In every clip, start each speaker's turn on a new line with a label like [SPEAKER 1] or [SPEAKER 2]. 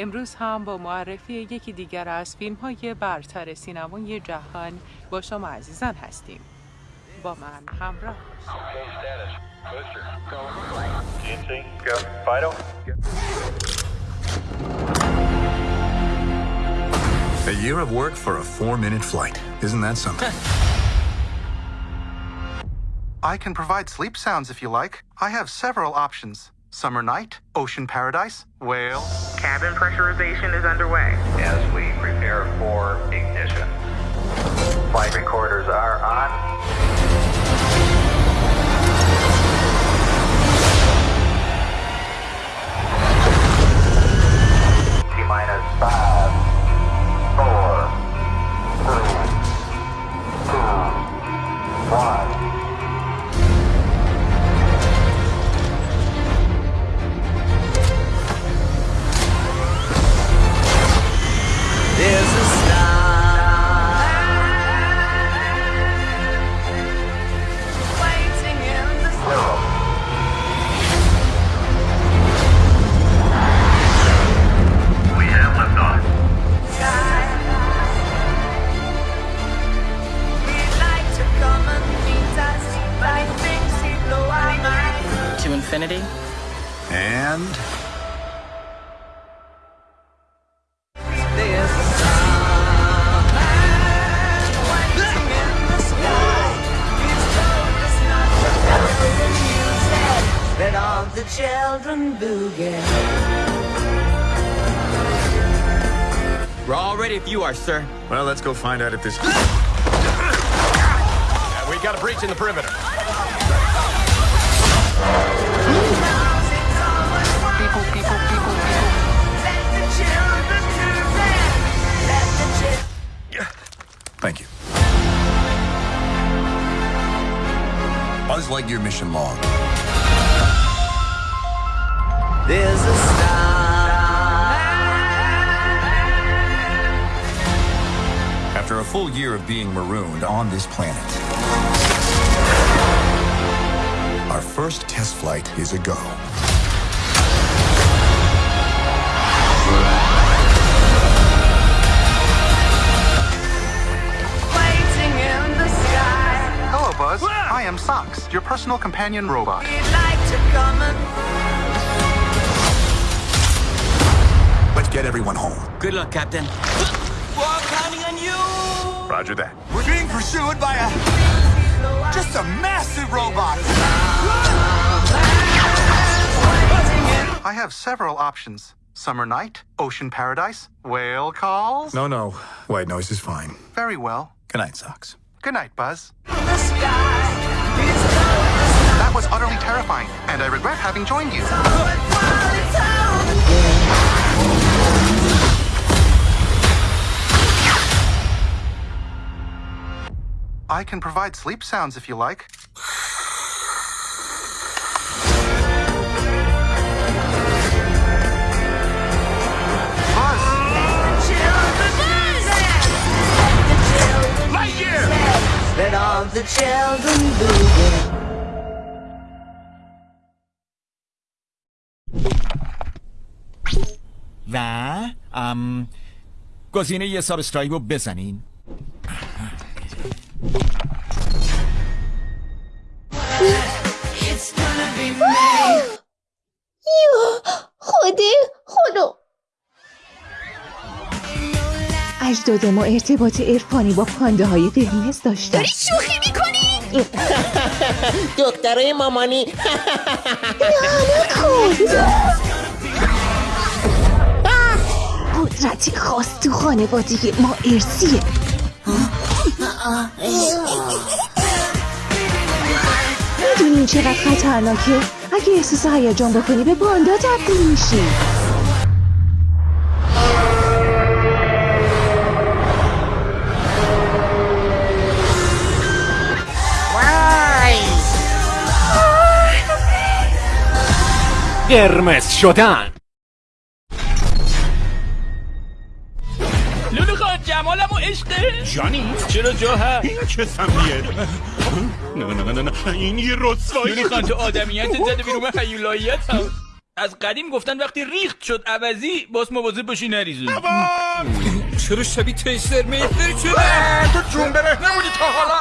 [SPEAKER 1] امروز هم با معرفی یکی دیگر از فیلم های برتر سینمای جهان با شما عزیزان هستیم با من همراه
[SPEAKER 2] A year of work for a four-minute flight. Isn't that something?
[SPEAKER 3] I can provide sleep sounds if you like. I have several options. Summer night, ocean paradise, whale.
[SPEAKER 4] Cabin pressurization is underway.
[SPEAKER 5] As we prepare for ignition. Flight recorders are on. T minus five,
[SPEAKER 6] are, sir.
[SPEAKER 2] well, let's go find out if this.
[SPEAKER 7] We got a breach in the perimeter.
[SPEAKER 3] People, people, people.
[SPEAKER 2] Thank you. Buzz Lightyear mission log.
[SPEAKER 8] There's a star.
[SPEAKER 2] Full year of being marooned on this planet, our first test flight is a go.
[SPEAKER 8] Waiting in the sky.
[SPEAKER 3] Hello, Buzz. I am Socks, your personal companion robot.
[SPEAKER 8] We'd like to come and
[SPEAKER 2] Let's get everyone home.
[SPEAKER 6] Good luck, Captain.
[SPEAKER 2] Roger that.
[SPEAKER 9] We're being pursued by a just a massive robot.
[SPEAKER 3] I have several options. Summer night, ocean paradise, whale calls.
[SPEAKER 2] No, no. White noise is fine.
[SPEAKER 3] Very well.
[SPEAKER 2] Good night, Socks.
[SPEAKER 3] Good night, Buzz.
[SPEAKER 8] the sky. He's told us
[SPEAKER 3] That was utterly terrifying, and I regret having joined you. I can provide sleep sounds if you like. Buzz,
[SPEAKER 8] Children dance. Let the children
[SPEAKER 7] Lightyear!
[SPEAKER 8] dance. Let all the children boogie.
[SPEAKER 10] و ام گزینه یه سابسکرایب رو بزنین
[SPEAKER 11] خدا خدا اجداد ما ارتباط عرفانی با پانده های قرمز داشتن. داری شوخی می‌کنی؟
[SPEAKER 6] دکترای مامانی.
[SPEAKER 11] قدرتی خاص تو خانوادگی ما ارسیه. می‌دونی چقدر خطرناکه اگه احساس هیجان بکنی به پاندا تبدیل میشی.
[SPEAKER 7] قرمز شدن.
[SPEAKER 6] لولو خان جمالم و عشقه
[SPEAKER 7] جانی. چرا جا هست؟ این چه سمیه؟ نه نه نه نه این یه رسوایی.
[SPEAKER 6] لولو خان تو آدمیت زده بیرون هیولاییت هم. از قدیم گفتن وقتی ریخت شد عوضی باز مواظب باشی نریزی. چرا شبیه تیسر میتر شده؟
[SPEAKER 12] تو جون بره. نمونی تا حالا.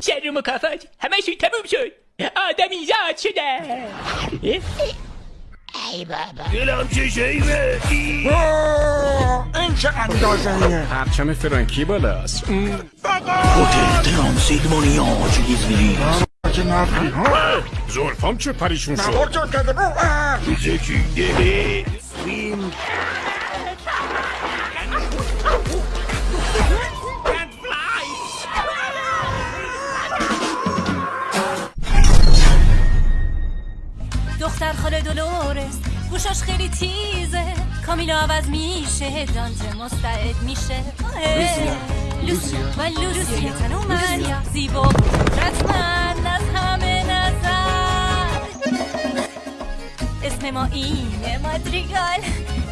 [SPEAKER 6] شر مکافات همشون تموم شد. آدمی زاد شده. ای بابا.
[SPEAKER 13] دلم چه شیبه
[SPEAKER 12] این چه اندازه
[SPEAKER 13] پرچم فرانکی بالاست.
[SPEAKER 12] هتل ترانسیلمونیا چیزی که نفری ها؟
[SPEAKER 13] زلفام چه پریشون شد؟
[SPEAKER 12] نبار جان کرده.
[SPEAKER 13] زکی
[SPEAKER 1] دختر خاله دولورس گوشاش خیلی تیزه. کامیلا عوض میشه. دانته مستعد میشه. لوسیا. و لوسیا. تن و مریا زیبا و قدرتمند از همه نظر. اسم ما اینه مادریگال.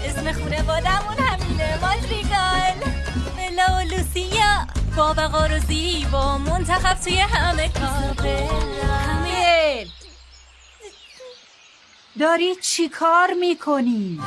[SPEAKER 1] اسم خونه بادمون همینه مادریگال. بلا و لوسیا. با وقار و زیبا. منتخب توی همه کار.
[SPEAKER 14] کامیل داری چی کار می‌کنی؟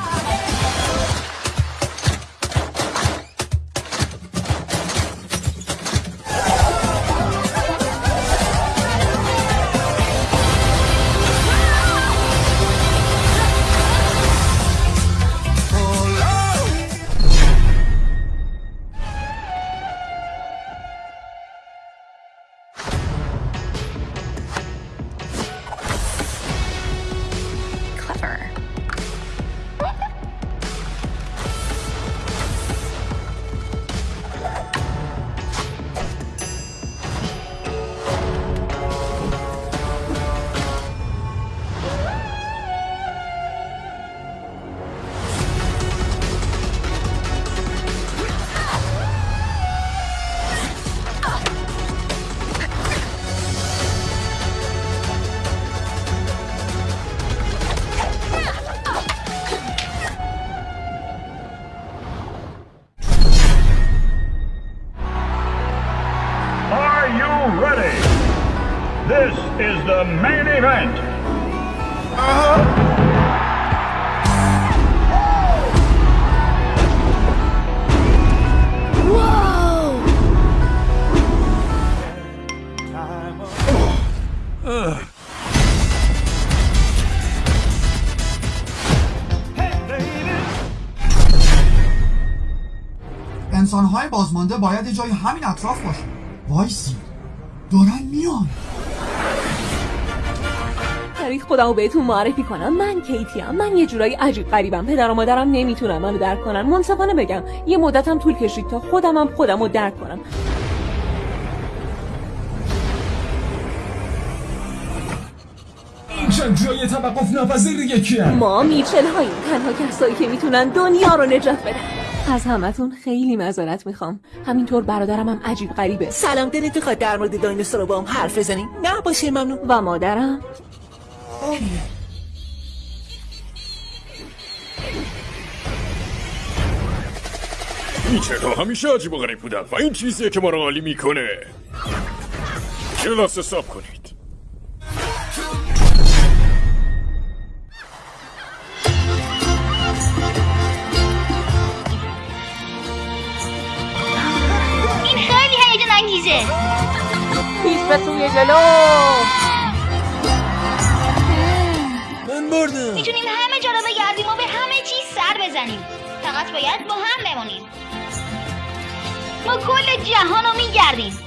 [SPEAKER 5] ready? This is the main event.
[SPEAKER 9] انسانهای بازمانده باید یه جای همین اطراف باشه وایسی دارن میان.
[SPEAKER 15] برید خودمو بهتون معرفی کنم. من کیتی ام. من یه جورایی عجیب غریبم. پدر و مادرم نمی‌تونن منو درک کنن. منصفانه بگم یه مدتم طول کشید تا خودمم خودمو درک کنم.
[SPEAKER 16] جای توقف ناپذیر یکی
[SPEAKER 15] ما میچل هاییم تنها کسایی که می‌تونن دنیا رو نجات بدن. از همتون خیلی معذرت می‌خوام. همینطور برادرم هم عجیب غریبه.
[SPEAKER 17] سلام دلت می‌خواد در مورد دایناسورا با هم حرف بزنیم؟ نه باشه ممنون.
[SPEAKER 15] و مادرم؟
[SPEAKER 13] میچه همیشه عجیب و غریب بودن و این چیزیه که ما رو عالی می‌کنه. کلاس حساب کنید.
[SPEAKER 18] انگیزه
[SPEAKER 15] پیش به سوی جلو
[SPEAKER 17] من بردم
[SPEAKER 18] می‌تونیم همه جا رو بگردیم و به همه چیز سر بزنیم فقط باید با هم بمونیم ما کل جهان رو میگردیم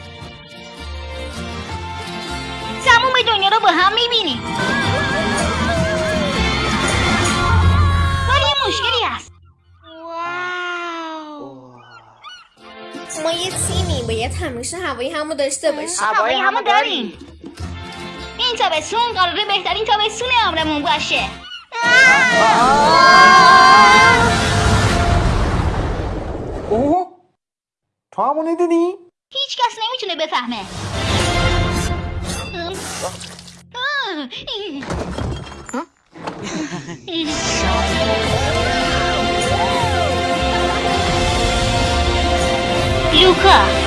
[SPEAKER 18] تموم دنیا رو با هم می‌بینیم
[SPEAKER 19] ما یه تیمی باید همیشه هوای همو داشته باشیم
[SPEAKER 18] هوای همو داریم این تابستون قراره بهترین تابستون عمرمون باشه
[SPEAKER 12] اوه تو همون ندیدی؟
[SPEAKER 18] هیچ کس نمی‌تونه بفهمه 是